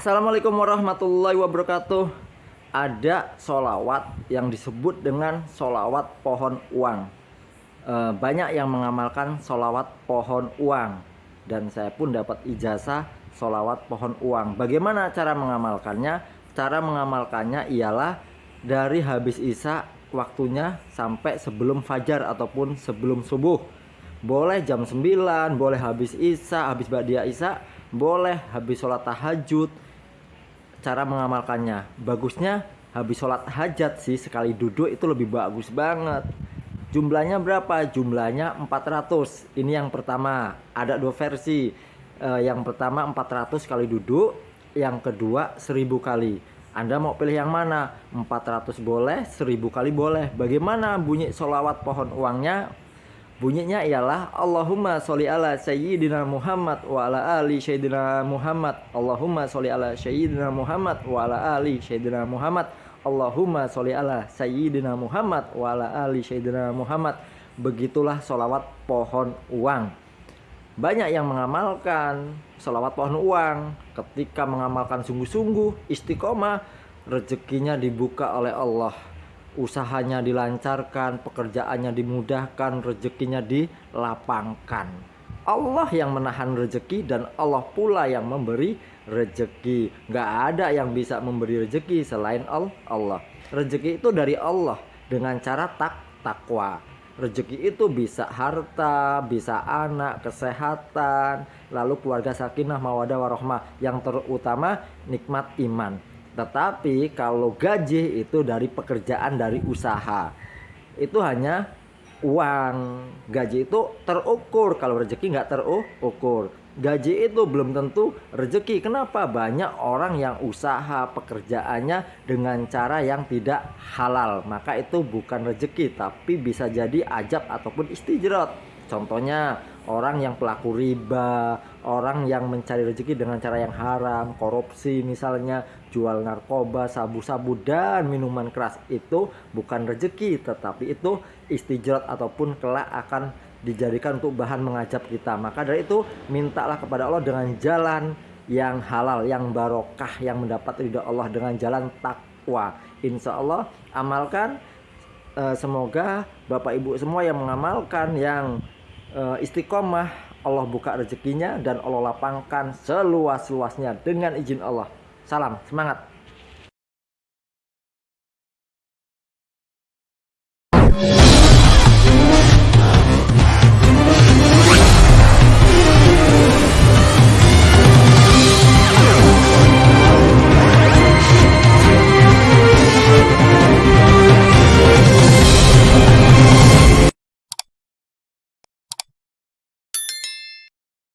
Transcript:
Assalamualaikum warahmatullahi wabarakatuh. Ada solawat yang disebut dengan solawat pohon uang. E, Banyak yang mengamalkan solawat pohon uang. Dan saya pun dapat ijazah solawat pohon uang. Bagaimana cara mengamalkannya? Cara mengamalkannya ialah dari habis isya waktunya sampai sebelum fajar ataupun sebelum subuh. Boleh jam 9 boleh habis isya habis badia isya boleh habis sholat tahajud cara mengamalkannya. Bagusnya habis sholat hajat sih sekali duduk itu lebih bagus banget. Jumlahnya berapa? Jumlahnya 400 ini yang pertama. Ada dua versi. Eh, yang pertama 400 kali duduk yang kedua 1000 kali. Anda mau pilih yang mana? 400 boleh 1000 kali boleh. Bagaimana bunyi sholawat pohon uangnya Bunyinya ialah Allahumma sholli ala sayyidina Muhammad wa ala ali sayyidina Muhammad. Allahumma sholli ala sayyidina Muhammad wa ala ali sayyidina Muhammad. Allahumma sholli ala sayyidina Muhammad wa ala ali sayyidina Muhammad. Begitulah solawat pohon uang. Banyak yang mengamalkan solawat pohon uang ketika mengamalkan sungguh-sungguh istiqomah rezekinya dibuka oleh Allah usahanya dilancarkan, pekerjaannya dimudahkan, rezekinya dilapangkan. Allah yang menahan rezeki dan Allah pula yang memberi rezeki. Gak ada yang bisa memberi rezeki selain Allah. Rezeki itu dari Allah dengan cara tak takwa. Rezeki itu bisa harta, bisa anak, kesehatan, lalu keluarga sakinah, mawadah, warohmah. Yang terutama nikmat iman. Tetapi kalau gaji itu dari pekerjaan dari usaha. Itu hanya uang. Gaji itu terukur. Kalau rezeki nggak terukur. Gaji itu belum tentu rezeki. Kenapa? Banyak orang yang usaha pekerjaannya dengan cara yang tidak halal. Maka itu bukan rezeki, tapi bisa jadi ajab ataupun istijrat. Contohnya orang yang pelaku riba, orang yang mencari rezeki dengan cara yang haram, korupsi misalnya, jual narkoba, sabu-sabu dan minuman keras itu bukan rezeki tetapi itu istijrat ataupun kelak akan dijadikan untuk bahan mengajab kita. Maka dari itu mintalah kepada Allah dengan jalan yang halal, yang barokah, yang mendapat ridha Allah dengan jalan takwa. Insya Allah amalkan. Eh, semoga Bapak Ibu semua yang mengamalkan yang istiqomah Allah buka rezekinya dan Allah lapangkan seluas-luasnya dengan izin Allah. Salam semangat.